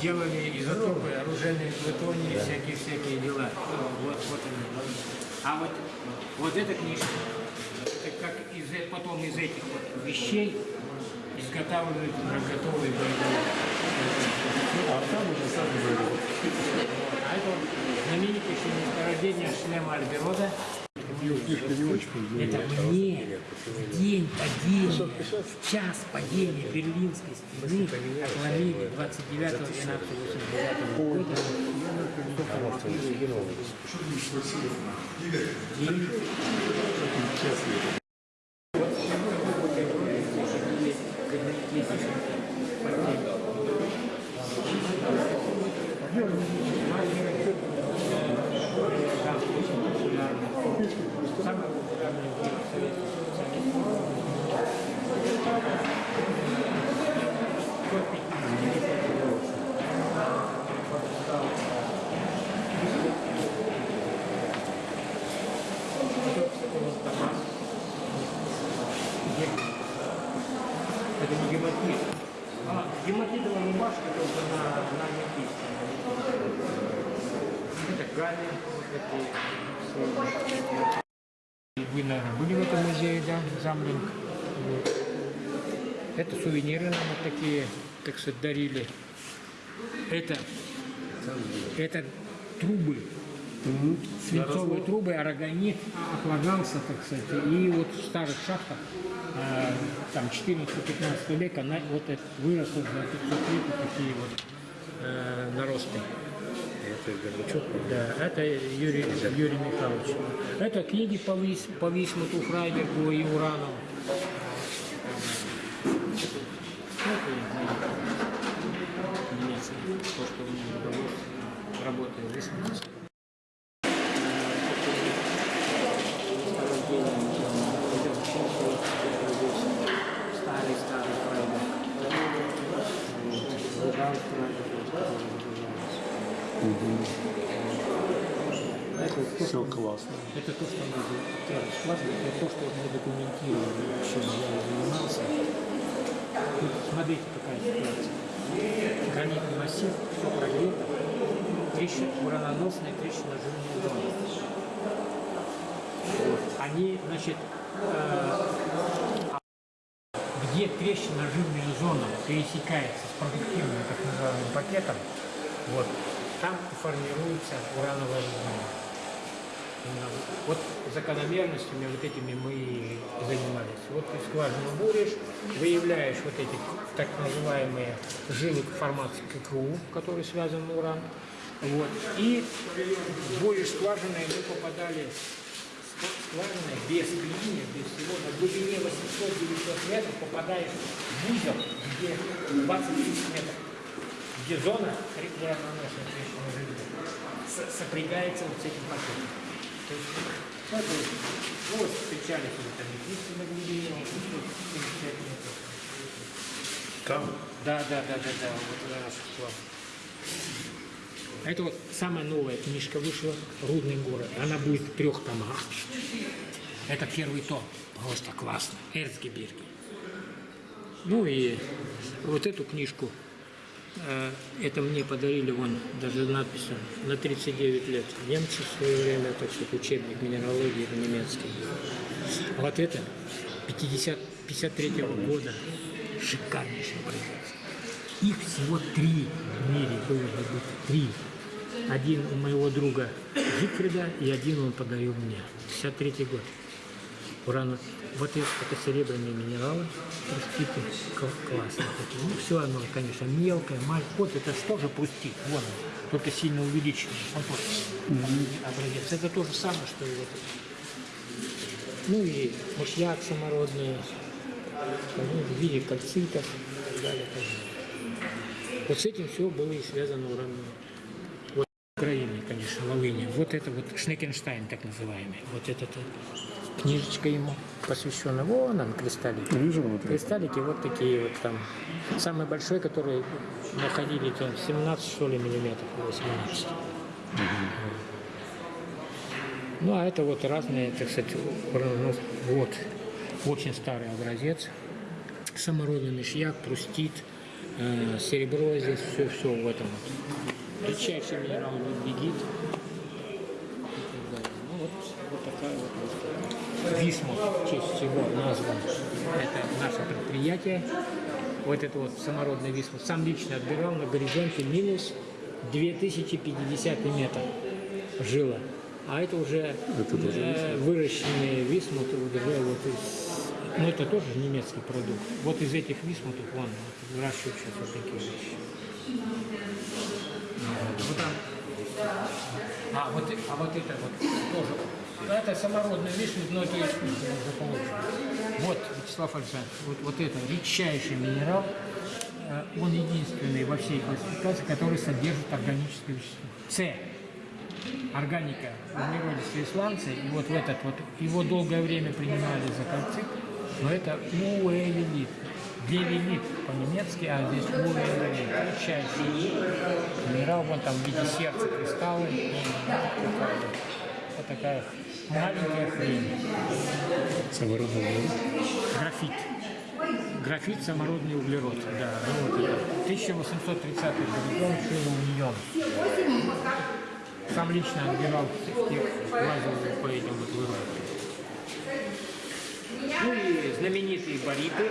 делали изотопы, оружейные плутонии, всякие-всякие дела. Вот, вот они. А вот, вот эта книжка, это как из, потом из этих вот вещей изготавливают готовые боевые. А там уже сами были. А это вот знаменитейшее месторождение шлема Альберода. Книжка не очень Это мне в день падения, в час падения Берлинской стены отломили 29 12 89 года. День Самый популярный герой Советского Союза. Это не гематит. А, гематитовая рубашка только на, на метисте. Эти вы, наверное, были в этом музее, да, Замлинг? Вот. Это сувениры нам вот такие, так сказать, дарили. Это, это трубы, свинцовые трубы, арагонит отлагался, так сказать, и вот в старых шахтах, э, там 14-15 века, на, вот это выросло за 500 лет такие вот э, наросты. Это Горбачев. Да, это Юрий, Юрий Михайлович. Это книги по, Вис, по Висмуту, Фрайбергу и Уранову. То, что у меня работаю в Висмуте. Старый, старый Фрайберг. Луган Фрайберг. Это то, Классно. это то, что мы скважины, это то, что мы документировали, чем я занимался. Тут смотрите, какая ситуация. Гранитный массив, все прогрето, трещина, ураноносная трещина жирная зона. Они, значит, э, где трещина-жирная зона пересекается с продуктивным, так называемым пакетом, вот, там формируется урановая зона. Вот закономерностями вот этими мы занимались. Вот ты скважину буришь, выявляешь вот эти так называемые жилы формации ККУ, которые связаны уран. Вот. И буришь скважины, и мы попадали ск- скважиной без клини, без всего, на глубине 800-900 метров попадаешь в узел, где 20 тысяч метров, где зона жирная с- сопрягается вот с этим пакетом. То это, вот уже там египты на глубине 875 метров. Там Да, да, да, да, да, вот на наших склад. Это вот самая новая книжка вышла «Рудный город». Она будет в трех томах. Это первый том. Просто классно. Эрцгебирги. Ну и вот эту книжку, это мне подарили, вон, даже надпись на 39 лет. Немцы в свое время, так сказать, учебник минералогии немецкий. А вот это 50, 53 года. Шикарнейший образец. Их всего три в мире должно быть. Три. Один у моего друга Зигфрида и один он подарил мне. 53 год. Урана. Вот это серебряные минералы, простите, классные такие. Ну, все оно, конечно, мелкое, маленькое. Вот это что же пустить? Вон он, только сильно увеличенный. Вот вот образец. Это то же самое, что и вот это. Ну и мышьяк самородный, ну, в виде кальцитов и так далее. Вот с этим все было и связано урановое. Вот Украине, конечно, Волыни. Вот это вот Шнекенштайн, так называемый. Вот эта книжечка ему посвящена. Вон он, кристаллики. вижу внутри. Кристаллики вот такие вот там. Самый большой, который находили, там 17, что ли, миллиметров, или 18. Ну, а это вот разные, так сказать, ну, вот, очень старый образец. Самородный мышьяк, прустит, Э, серебро здесь все, все в этом. вот. Редчайший минерал бегит. Ну вот, вот такая вот выставка. Висмут, в честь чего назван. Это наше предприятие. Вот это вот самородный висмут. Сам лично отбирал на горизонте минус 2050 метр жила. А это уже э, выращенные висмуты уже вот из... Ну это тоже немецкий продукт. Вот из этих висмутов вон вот, выращивают сейчас вот такие вещи. Вот там. А вот, а вот это вот тоже. Это самородный висмут, но это искусственно уже. Вот, Вячеслав Александрович, вот, вот это редчайший минерал. Э, Он единственный во всей классификации, который содержит органическое вещество. С. Органика углеродистые сланцы. И вот в этот вот, его долгое время принимали за кальцит, но это уэллит. Гелилит по-немецки, а здесь уэллит. Редчайший минерал, вон там в виде сердца кристаллы. Вот такая маленькая хрень. Самородный углерод. Графит. Графит самородный углерод. Да, ну вот это. 1830 горизонт шилоуньон. Сам лично отбирал в тех лазил по этим вот вырубкам. Ну и знаменитые бариты.